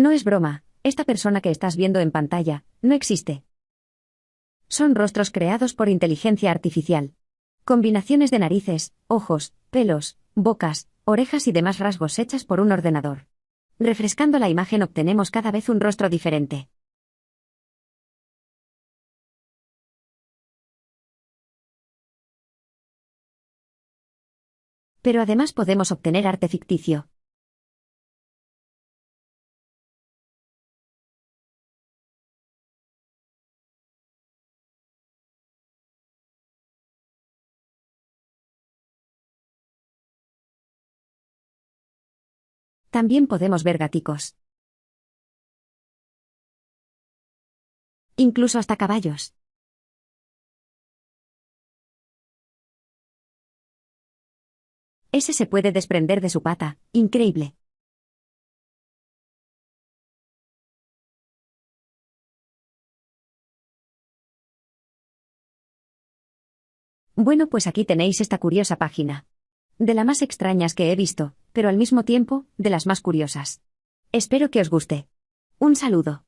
No es broma, esta persona que estás viendo en pantalla, no existe. Son rostros creados por inteligencia artificial. Combinaciones de narices, ojos, pelos, bocas, orejas y demás rasgos hechas por un ordenador. Refrescando la imagen obtenemos cada vez un rostro diferente. Pero además podemos obtener arte ficticio. También podemos ver gaticos. Incluso hasta caballos. Ese se puede desprender de su pata, increíble. Bueno, pues aquí tenéis esta curiosa página. De las más extrañas que he visto, pero al mismo tiempo, de las más curiosas. Espero que os guste. Un saludo.